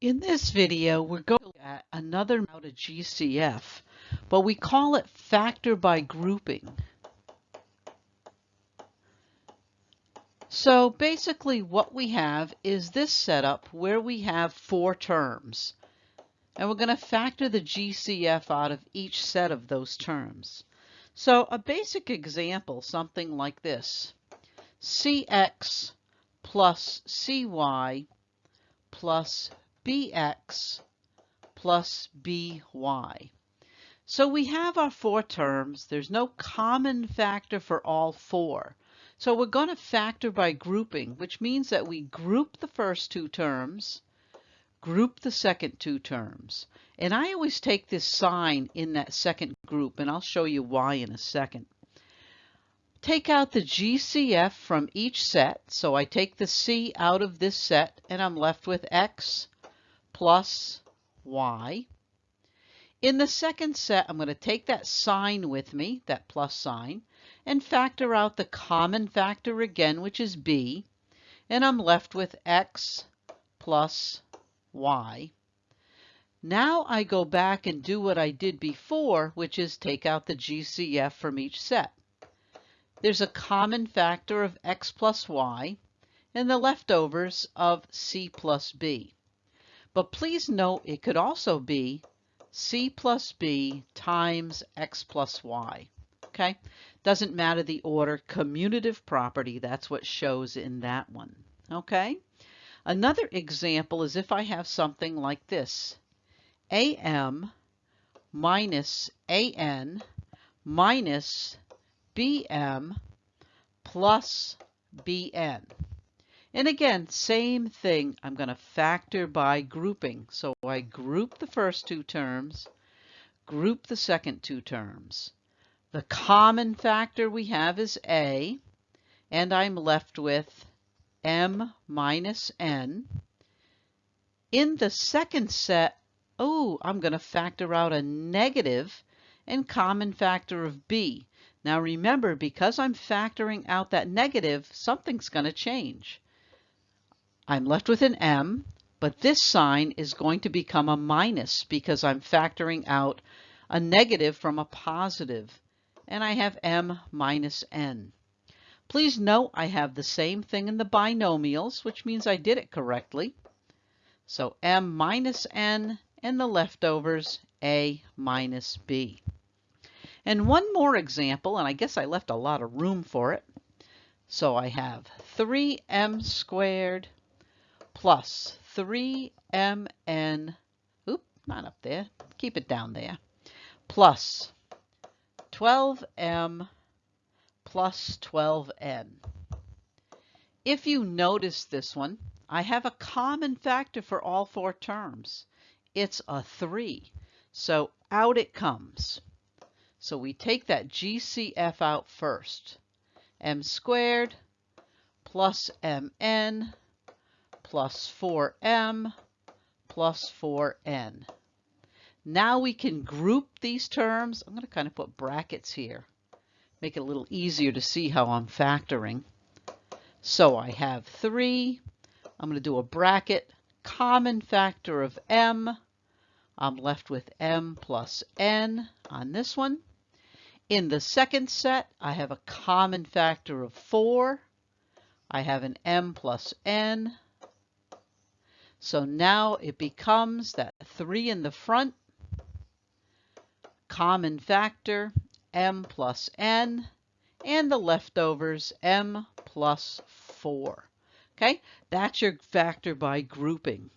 In this video, we're going to look at another out of GCF, but we call it factor by grouping. So basically what we have is this setup where we have four terms. And we're going to factor the GCF out of each set of those terms. So a basic example, something like this. CX plus CY plus BX plus BY. So we have our four terms. There's no common factor for all four. So we're going to factor by grouping, which means that we group the first two terms, group the second two terms. And I always take this sign in that second group, and I'll show you why in a second. Take out the GCF from each set. So I take the C out of this set, and I'm left with X plus Y. In the second set, I'm going to take that sign with me, that plus sign, and factor out the common factor again, which is b, and I'm left with x plus y. Now I go back and do what I did before, which is take out the GCF from each set. There's a common factor of x plus y and the leftovers of c plus b. But please note it could also be c plus b times x plus y okay? Doesn't matter the order, commutative property, that's what shows in that one, okay? Another example is if I have something like this, AM minus AN minus BM plus BN. And again, same thing, I'm going to factor by grouping. So I group the first two terms, group the second two terms. The common factor we have is A, and I'm left with M minus N. In the second set, oh, I'm going to factor out a negative and common factor of B. Now remember, because I'm factoring out that negative, something's going to change. I'm left with an M, but this sign is going to become a minus because I'm factoring out a negative from a positive and I have m minus n. Please note I have the same thing in the binomials, which means I did it correctly. So m minus n and the leftovers a minus b. And one more example, and I guess I left a lot of room for it. So I have 3m squared plus 3mn, oop, not up there, keep it down there, plus 12m plus 12n. If you notice this one, I have a common factor for all four terms. It's a 3. So out it comes. So we take that GCF out first. m squared plus mn plus 4m plus 4n. Now we can group these terms. I'm going to kind of put brackets here. Make it a little easier to see how I'm factoring. So I have 3. I'm going to do a bracket. Common factor of m. I'm left with m plus n on this one. In the second set, I have a common factor of 4. I have an m plus n. So now it becomes that 3 in the front common factor m plus n, and the leftovers m plus 4. Okay, that's your factor by grouping.